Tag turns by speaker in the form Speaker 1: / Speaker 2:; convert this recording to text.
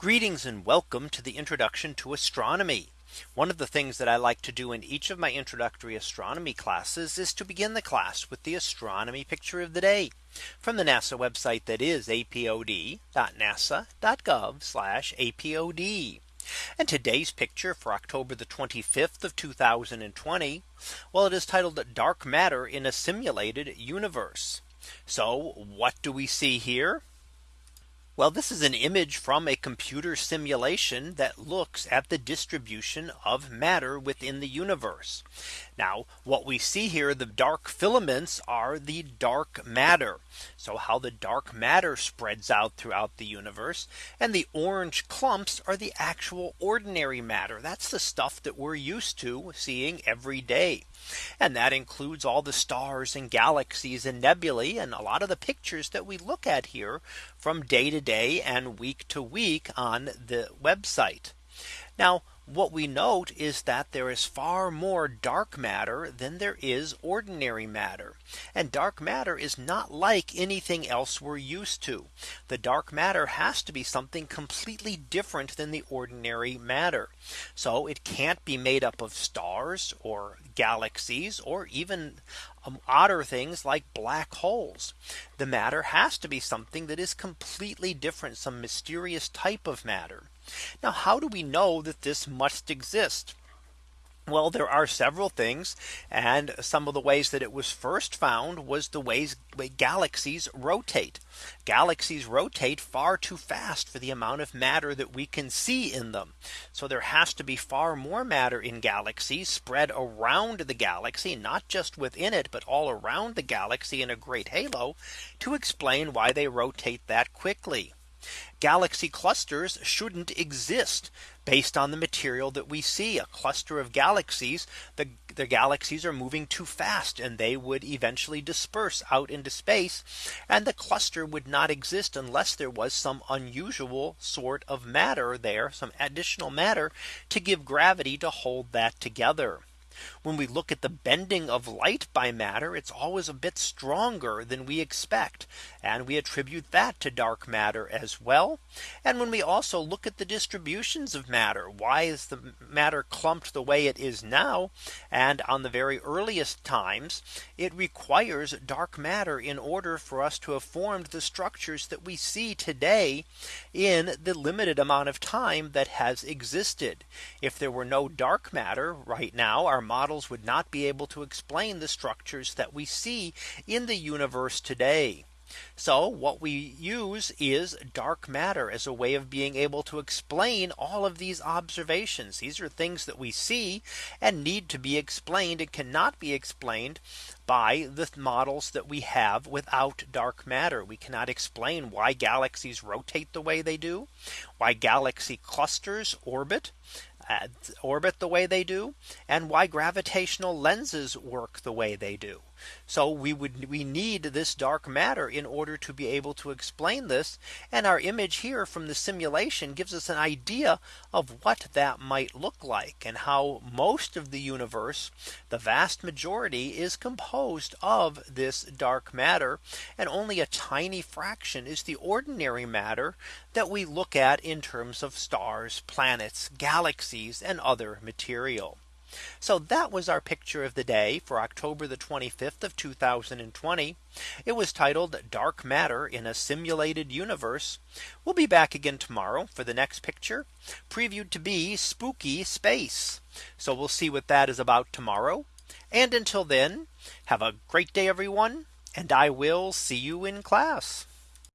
Speaker 1: Greetings and welcome to the introduction to astronomy. One of the things that I like to do in each of my introductory astronomy classes is to begin the class with the astronomy picture of the day from the NASA website that is apod.nasa.gov apod. And today's picture for October the 25th of 2020. Well, it is titled dark matter in a simulated universe. So what do we see here? Well, this is an image from a computer simulation that looks at the distribution of matter within the universe. Now what we see here the dark filaments are the dark matter. So how the dark matter spreads out throughout the universe and the orange clumps are the actual ordinary matter. That's the stuff that we're used to seeing every day. And that includes all the stars and galaxies and nebulae and a lot of the pictures that we look at here from day to day day and week to week on the website. Now what we note is that there is far more dark matter than there is ordinary matter. And dark matter is not like anything else we're used to. The dark matter has to be something completely different than the ordinary matter. So it can't be made up of stars or galaxies or even um, odder things like black holes. The matter has to be something that is completely different some mysterious type of matter. Now how do we know that this must exist? Well, there are several things and some of the ways that it was first found was the ways galaxies rotate. Galaxies rotate far too fast for the amount of matter that we can see in them. So there has to be far more matter in galaxies spread around the galaxy, not just within it, but all around the galaxy in a great halo to explain why they rotate that quickly. Galaxy clusters shouldn't exist based on the material that we see a cluster of galaxies. The, the galaxies are moving too fast and they would eventually disperse out into space. And the cluster would not exist unless there was some unusual sort of matter there some additional matter to give gravity to hold that together when we look at the bending of light by matter, it's always a bit stronger than we expect. And we attribute that to dark matter as well. And when we also look at the distributions of matter, why is the matter clumped the way it is now? And on the very earliest times, it requires dark matter in order for us to have formed the structures that we see today in the limited amount of time that has existed. If there were no dark matter right now, our models would not be able to explain the structures that we see in the universe today. So what we use is dark matter as a way of being able to explain all of these observations. These are things that we see and need to be explained. It cannot be explained by the models that we have without dark matter. We cannot explain why galaxies rotate the way they do, why galaxy clusters orbit orbit the way they do and why gravitational lenses work the way they do. So we would we need this dark matter in order to be able to explain this. And our image here from the simulation gives us an idea of what that might look like and how most of the universe, the vast majority is composed of this dark matter. And only a tiny fraction is the ordinary matter that we look at in terms of stars, planets, galaxies, and other material. So that was our picture of the day for October the 25th of 2020. It was titled dark matter in a simulated universe. We'll be back again tomorrow for the next picture previewed to be spooky space. So we'll see what that is about tomorrow. And until then, have a great day, everyone. And I will see you in class.